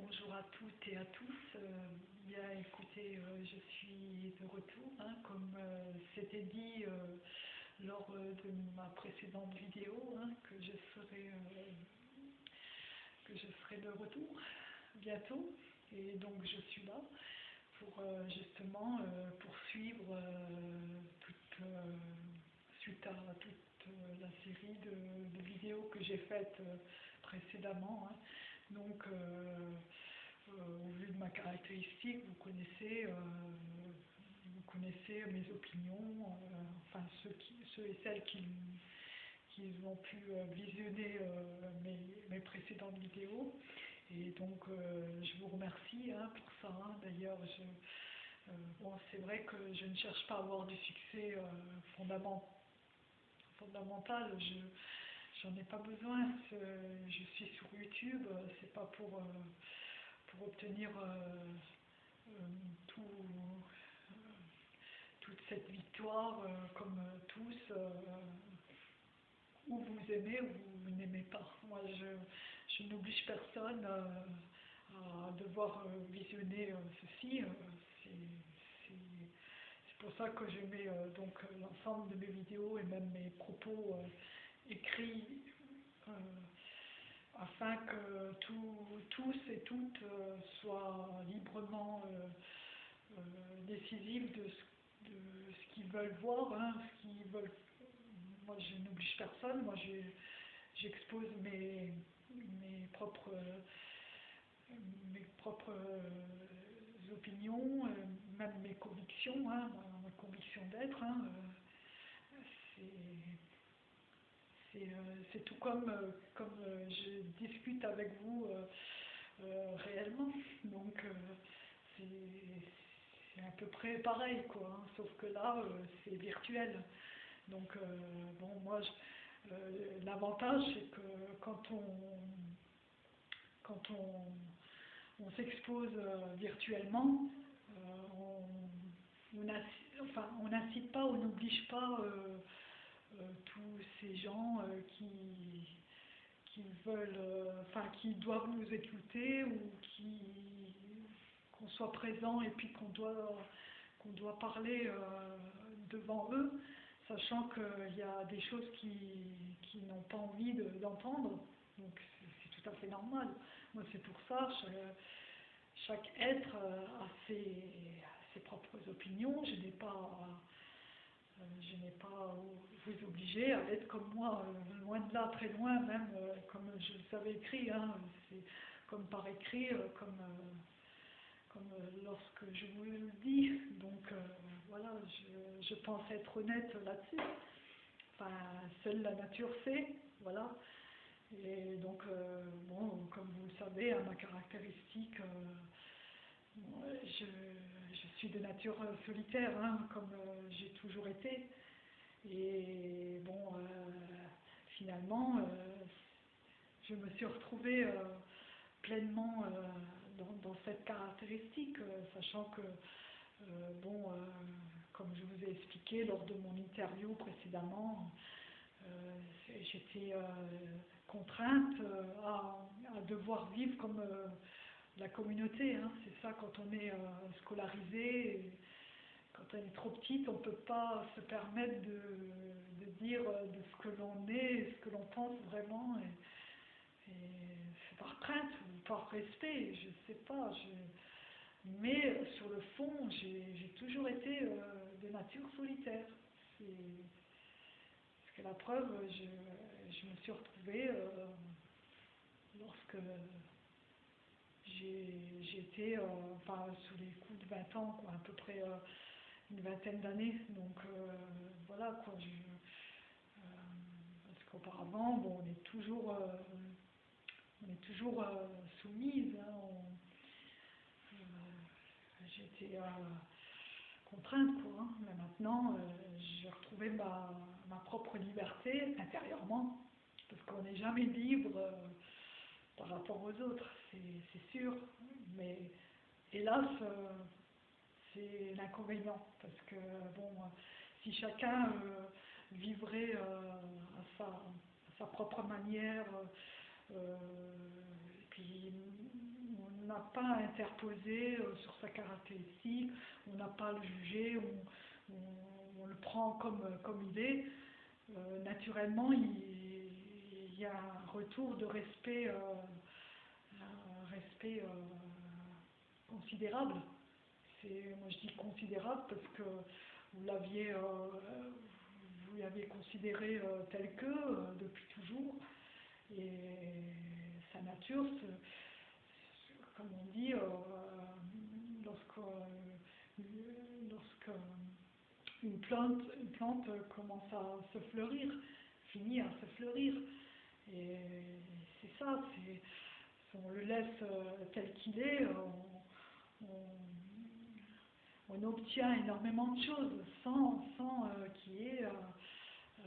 Bonjour à toutes et à tous. Euh, bien écoutez, euh, je suis de retour. hein, comme euh, c'était dit lors de ma précédente vidéo, hein, que, je serai, que je serai de retour bientôt. Et donc je suis là pour justement poursuivre toute, à toute la série de, vidéos que j'ai faites précédemment. hein. Donc, euh, euh, au vu de ma caractéristique, vous connaissez, euh, vous connaissez mes opinions, enfin ceux, qui, ceux et celles qui, qui ont pu visionner mes, mes précédentes vidéos. Et donc, je vous remercie hein, pour ça. hein. D'ailleurs, c'est vrai que je ne cherche pas à avoir du succès fondament- fondamental. J'en ai pas besoin. Je suis sur YouTube. C'est pas pour, euh, pour obtenir euh, euh, tout, toute cette victoire comme tous. ou vous aimez ou vous n'aimez pas. Moi, je, je n'oblige personne à devoir visionner ceci. c'est pour ça que je mets donc l'ensemble de mes vidéos et même mes propos écrits euh, afin que tous et toutes euh, soient librement euh, décisifs de ce, qu'ils veulent voir, hein, ce qu'ils veulent. Moi, je n'oblige personne. Moi, j'expose mes, propres mes propres opinions, même mes convictions, hein, ma, conviction d'être. hein, euh, c'est tout comme, euh, comme euh, je discute avec vous réellement. Donc c'est à peu près pareil, quoi. hein, sauf que là, c'est virtuel. Donc bon, moi, l'avantage, c'est que quand on quand on, on s'expose virtuellement, on on n'incite pas, on n'oblige pas tous ces gens euh, qui, qui veulent, euh, enfin, qui doivent nous écouter ou qui qu'on soit présent et puis qu'on doit qu'on doit parler euh, devant eux, sachant qu'il y a des choses qui, qui n'ont pas envie de- d'entendre. Donc c'est tout à fait normal. Moi c'est pour ça, chaque, chaque être euh, a ses, ses propres opinions. Je n'ai pas euh, je n'ai pas à vous obliger à être comme moi, euh, loin de là, très loin, même euh, comme je le savais écrit, hein, c'est comme par écrit, euh, comme, euh, comme euh, lorsque je vous le dis. Donc euh, voilà, je, je pense être honnête là-dessus. Enfin, seule la nature sait, voilà. Et donc, euh, bon, comme vous le savez, hein, ma caractéristique, euh, je, je suis de nature solitaire, hein, comme euh, j'ai toujours été. Et bon, euh, finalement, euh, je me suis retrouvée pleinement dans, cette caractéristique, sachant que, bon, comme je vous ai expliqué lors de mon interview précédemment, j'étais contrainte à, devoir vivre comme la communauté. hein. C'est ça quand on est euh, scolarisé. quand on est trop petite, on ne peut pas se permettre de, dire euh, de ce que l'on est, ce que l'on pense vraiment. Et, c'est par crainte ou par respect, je ne sais pas. Mais sur le fond, j'ai toujours été euh, de nature solitaire. Parce que la preuve, je, me suis retrouvée lorsque été euh, enfin, sous les coups de 20 ans, quoi, à peu près euh, une vingtaine d'années. Donc euh, voilà, quoi. Je, euh, parce qu'auparavant, bon, on est toujours, on est toujours soumise. hein, J'étais contrainte, quoi. hein. Mais maintenant, j'ai retrouvé ma, ma propre liberté intérieurement, parce qu'on n'est jamais libre par rapport aux autres, c'est sûr. Mais hélas, euh, c'est l'inconvénient, parce que bon, si chacun euh, vivrait euh, à, sa, propre manière, puis n'a pas interposé sur sa caractéristique, on n'a pas à le juger, on, on- on le prend comme, comme il est. Naturellement, il y a un retour de respect, euh, respect euh, considérable. Moi je dis considérable parce que vous l'aviez, euh, vous l'aviez considéré tel que depuis toujours. Et sa nature, comme on dit, euh, lorsque, lorsque une plante, une plante commence à se fleurir, finit à se fleurir. Et c'est ça, si on le laisse euh, tel qu'il est, on, on- obtient énormément de choses sans, sans euh, qu'il y ait euh, euh,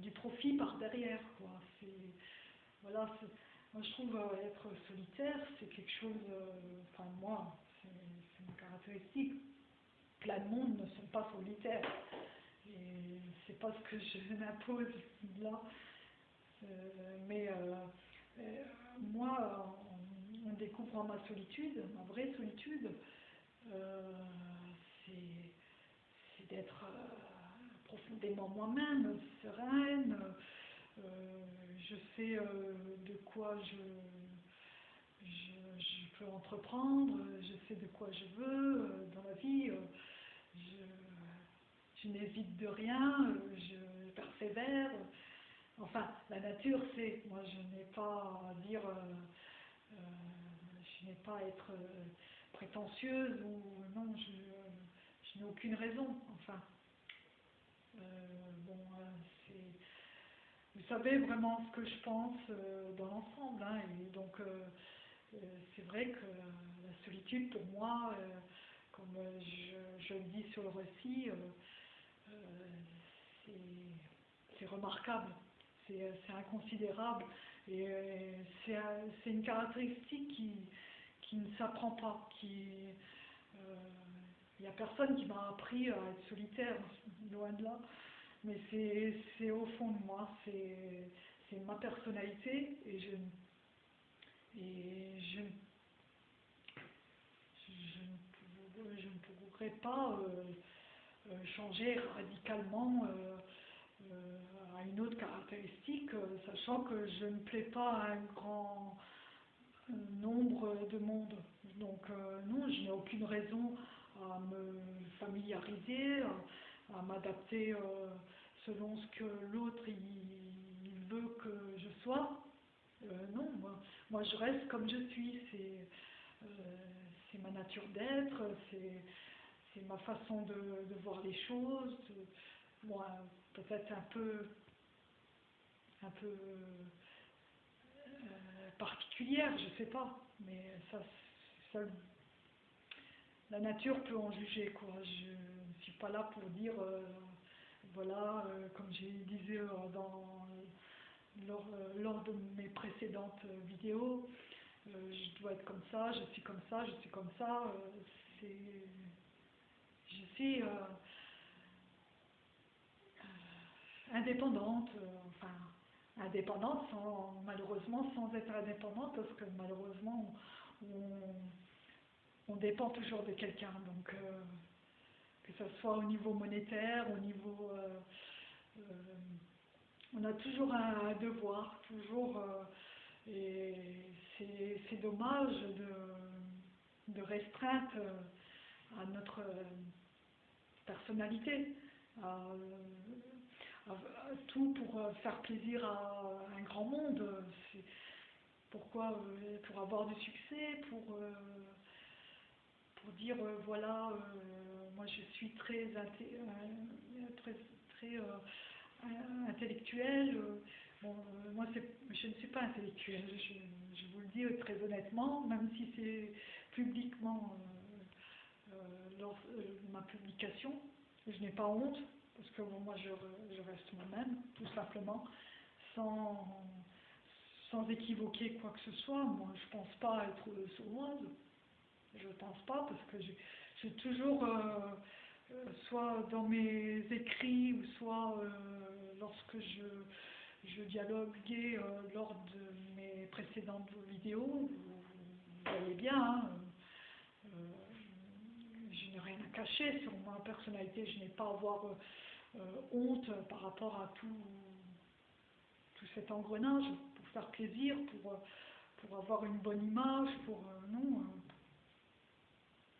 du profit par derrière. Quoi. Voilà, moi je trouve euh, être solitaire, c'est quelque chose, euh, enfin moi, c'est, c'est une caractéristique. Plein de monde ne sont pas solitaires. Et c'est pas ce que je m'impose là. Euh, mais euh, euh, moi, en, en découvrant ma solitude, ma vraie solitude, c'est d'être profondément moi-même, sereine. je sais de quoi je, je, je peux entreprendre, je sais de quoi je veux dans la vie. je, je n'hésite de rien, je persévère. Enfin, la nature, c'est. Moi, je n'ai pas à dire. euh, euh, je n'ai pas à être euh, prétentieuse ou non, je, n'ai aucune raison. Enfin, bon, c'est. Vous savez vraiment ce que je pense dans l'ensemble, hein, et donc c'est vrai que la solitude pour moi, comme je, je le dis sur le récit, c'est remarquable, c'est c'est inconsidérable. Et euh, c'est un- c'est une caractéristique qui, qui ne s'apprend pas, euh, il n'y a personne qui m'a appris à être solitaire, loin de là, mais c'est au fond de moi, c'est ma personnalité et je et je, je, ne pourrais, pas euh, euh, changer radicalement euh, euh, à une autre caractéristique, euh, sachant que je ne plais pas à un grand euh, nombre de monde. Donc euh, non, je n'ai aucune raison à me familiariser, à, m'adapter euh, selon ce que l'autre veut que je sois. Euh, non, moi, je reste comme je suis. C'est euh, ma nature d'être, c'est ma façon de, de voir les choses. Moi, peut-être un peu un peu euh, particulière, je sais pas, mais ça, la nature peut en juger quoi. Je ne suis pas là pour dire euh, voilà, euh, comme j'ai disais dans lors, lors de mes précédentes vidéos, je dois être comme ça, je suis comme ça, je suis comme ça. je suis indépendante, euh, enfin indépendante sans, malheureusement sans être indépendante parce que malheureusement on, dépend toujours de quelqu'un. Donc euh, que ce soit au niveau monétaire, au niveau euh, on a toujours un devoir, toujours, et c'est dommage de, de restreindre à notre personnalité, tout pour euh, faire plaisir à un grand monde. C'est- Pourquoi euh, Pour avoir du succès, pour, euh, pour dire euh, voilà, euh, moi je suis très, euh, très, très euh, euh, intellectuelle. euh, euh, moi, je ne suis pas intellectuelle, je, vous le dis euh, très honnêtement, même si c'est publiquement euh, euh, lors euh, ma publication. Je n'ai pas honte, parce que moi, je, je reste moi-même, tout simplement, sans, sans équivoquer quoi que ce soit. Moi, je pense pas être sournoise, je pense pas, parce que j'ai toujours... euh, euh, soit dans mes écrits ou soit euh, lorsque je, je dialoguais lors de mes précédentes vidéos, vous, voyez bien, hein, je n'ai rien à cacher sur ma personnalité, je n'ai pas à avoir honte par rapport à tout, tout cet engrenage pour faire plaisir, pour, pour avoir une bonne image, pour... non,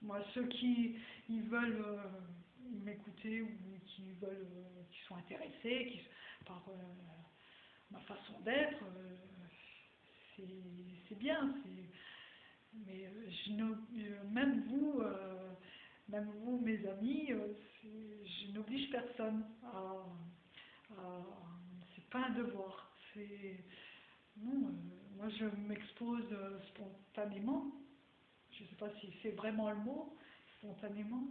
moi, ceux qui ils veulent m'écouter ou qui veulent, qui sont intéressés par ma façon d'être, c'est bien. Mais je même vous, même vous, mes amis, je n'oblige personne à, c'est pas un devoir. Non, moi je m'expose spontanément. Je ne sais pas si c'est vraiment le mot, spontanément,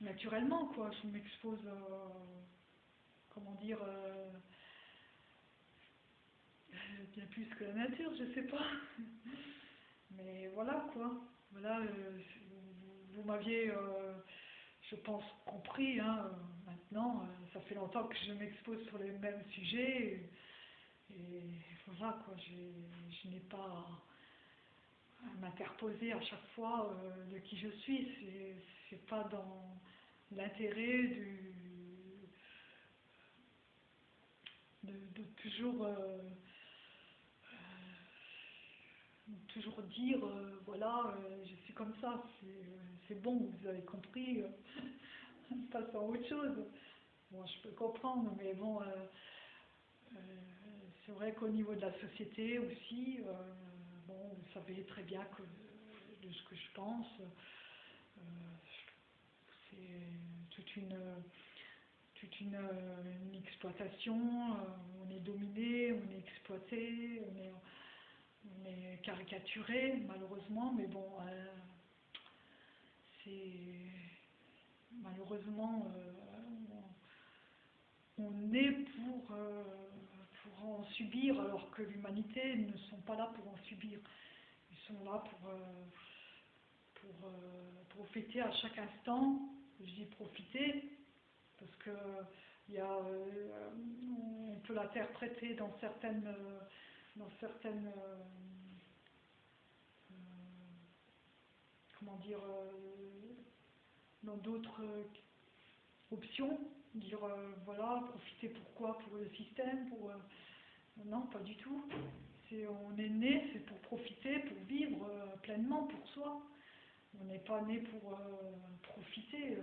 naturellement, quoi. Je m'expose, comment dire, bien plus que la nature, je sais pas. Mais voilà quoi. Voilà, euh, vous, m'aviez, euh, je pense, compris. Hein, maintenant, euh, ça fait longtemps que je m'expose sur les mêmes sujets. Et, voilà quoi, je n'ai pas à m'interposer à chaque fois de qui je suis. C'est pas dans l'intérêt du de toujours toujours dire, euh, voilà, euh, je suis comme ça, c'est bon, vous avez compris, euh, passe à autre chose. Bon, je peux comprendre, mais bon, c'est vrai qu'au niveau de la société aussi, bon, vous savez très bien que de ce que je pense, c'est toute une toute une, une, exploitation, on est dominé, on est exploité, on est mais caricaturé, malheureusement, mais bon, euh, c'est malheureusement euh, on, est pour, euh, pour en subir, alors que l'humanité ne sont pas là pour en subir. Ils sont là pour, pour profiter à chaque instant. Je dis profiter parce que il on peut l'interpréter dans certaines dans certaines euh, euh, comment dire euh, dans d'autres options dire voilà profiter pourquoi pour le système pour non pas du tout. C'est on est né c'est pour profiter pour vivre pleinement pour soi. On n'est pas né pour profiter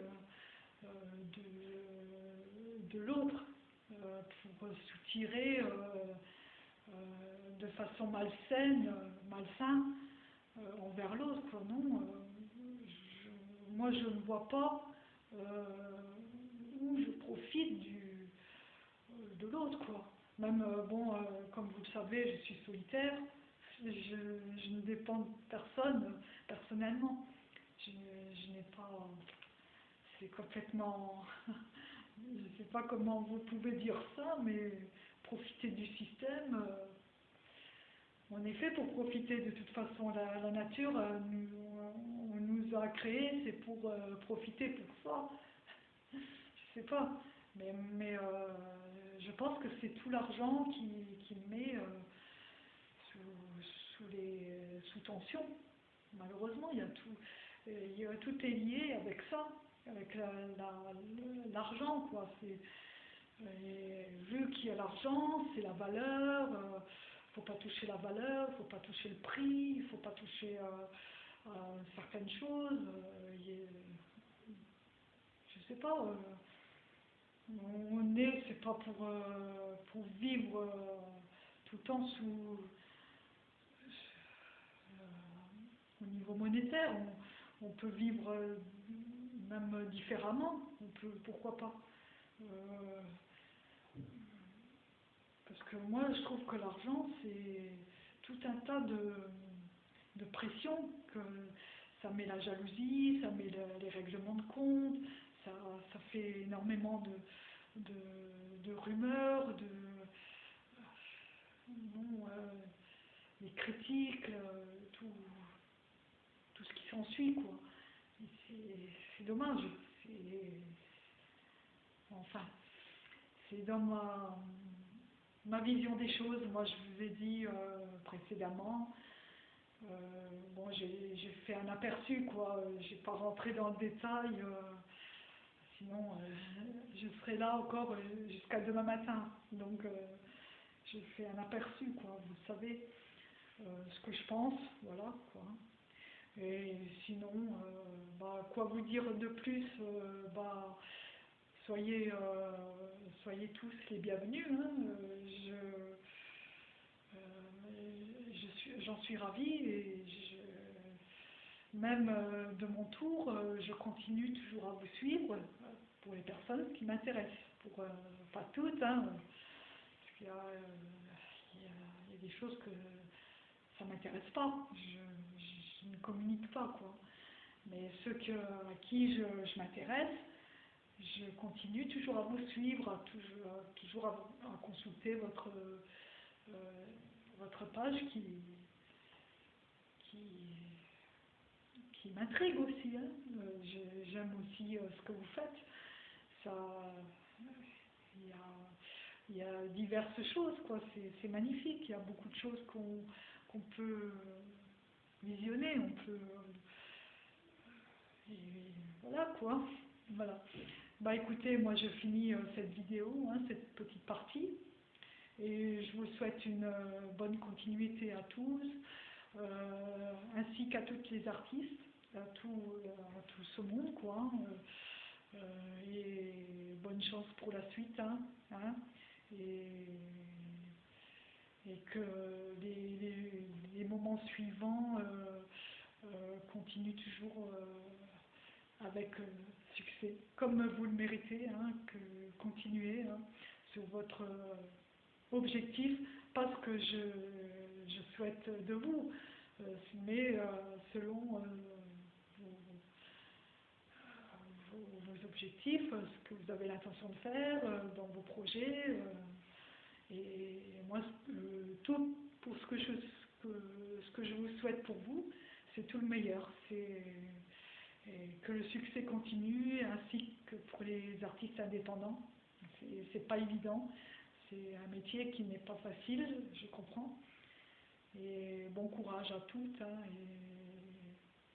de, de l'autre pour soutirer de façon malsaine, euh, malsain euh, envers l'autre. Non, moi je ne vois pas où je profite de l'autre. Même, bon, comme vous le savez, je suis solitaire, je, ne dépends de personne personnellement. Je n'ai pas. C'est complètement. je ne sais pas comment vous pouvez dire ça, mais profiter du système. Euh, en effet, pour profiter de toute façon, la, nature, euh, nous, on nous a créés, c'est pour euh, profiter pour soi. Je sais pas, mais, je pense que c'est tout l'argent qui, met sous, les, sous tension. Malheureusement, il y a tout, tout est lié avec ça, avec l'argent, quoi. C'est vu qu'il y a l'argent, c'est la valeur, il euh, ne faut pas toucher la valeur, il ne faut pas toucher le prix, il ne faut pas toucher euh, certaines choses. Euh, je ne sais pas, on est, c'est pas pour, pour vivre tout le temps sous, au niveau monétaire. On, on, peut vivre même différemment, on peut, pourquoi pas. Parce que moi, je trouve que l'argent, c'est tout un tas de, de pression, que ça met la jalousie, ça met les règlements de compte, ça, ça fait énormément de, de, rumeurs, de euh, les critiques, euh, tout, tout ce qui s'ensuit, quoi. C'est dommage. Enfin, c'est dans ma ma vision des choses, moi je vous ai dit euh, précédemment Euh, bon, j'ai fait un aperçu, quoi. J'ai pas rentré dans le détail. euh, sinon, je serai là encore jusqu'à demain matin. Donc, j'ai fait un aperçu, quoi. Vous savez ce que je pense, voilà, quoi. Et sinon, bah, quoi vous dire de plus bah, soyez, euh, soyez tous les bienvenus. hein. Je, euh, j'en suis ravie et je, même euh, de mon tour, je continue toujours à vous suivre pour les personnes qui m'intéressent. Pour, pas toutes, hein, parce qu'il y a, il y a- des choses que ça m'intéresse pas. Je ne communique pas, quoi. Mais ceux que, à qui je, je m'intéresse, je continue toujours à vous suivre, toujours, à- toujours à, à consulter votre, euh, votre page qui, qui, m'intrigue aussi. hein. Euh, J'aime aussi euh, ce que vous faites. Il y a, y a diverses choses, quoi. C'est magnifique. Il y a beaucoup de choses qu'on qu'on peut visionner. On peut, voilà, quoi. Voilà. Bah écoutez, moi je finis euh, cette vidéo, hein, cette petite partie. Et je vous souhaite une euh, bonne continuité à tous, euh, ainsi qu'à toutes les artistes, à tout, à tout ce monde, quoi. hein, et bonne chance pour la suite, hein, hein, et, et que les, les- les moments suivants continuent toujours avec succès, comme vous le méritez, hein, que continuez hein, sur votre euh, objectif, pas ce que je, je souhaite de vous, euh, mais euh, selon vos, objectifs, ce que vous avez l'intention de faire dans vos projets. et moi, tout pour ce que, je, ce, que, ce que je vous souhaite pour vous, c'est tout le meilleur. C'est que le succès continue, ainsi que pour les artistes indépendants. C'est pas évident. C'est un métier qui n'est pas facile, je comprends. Et bon courage à toutes, hein,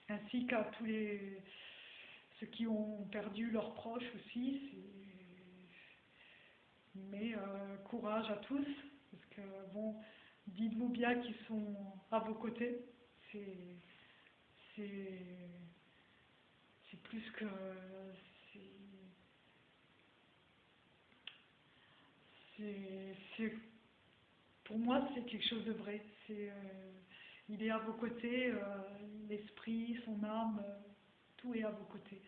ainsi qu'à tous les ceux qui ont perdu leurs proches aussi. Mais euh, courage à tous, parce que bon, dites-vous bien qu'ils sont à vos côtés. C'est plus que c'est pour moi, c'est quelque chose de vrai. C'est, euh, il est à vos côtés, euh, l'esprit, son âme, euh, tout est à vos côtés.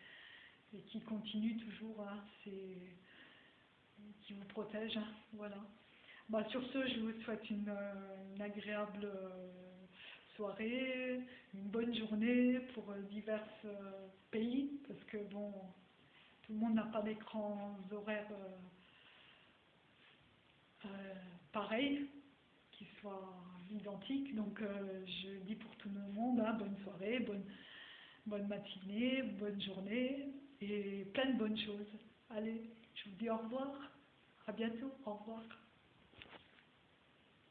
Et qui continue toujours, hein, c'est, qui vous protège. hein, voilà. Bah, sur ce, je vous souhaite une, agréable soirée, une bonne journée pour euh, divers euh, pays, parce que bon, tout le monde n'a pas d'écran horaires euh, pareils qui soient identiques. Donc je dis pour tout le monde, hein, bonne soirée, bonne, bonne matinée, bonne journée et plein de bonnes choses. Allez, je vous dis au revoir. À bientôt. Au revoir.